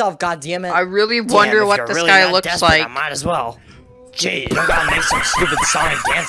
yourself, it! I really wonder Damn, what this really guy looks like. I might as well. Gee, you don't gotta make some stupid song and dance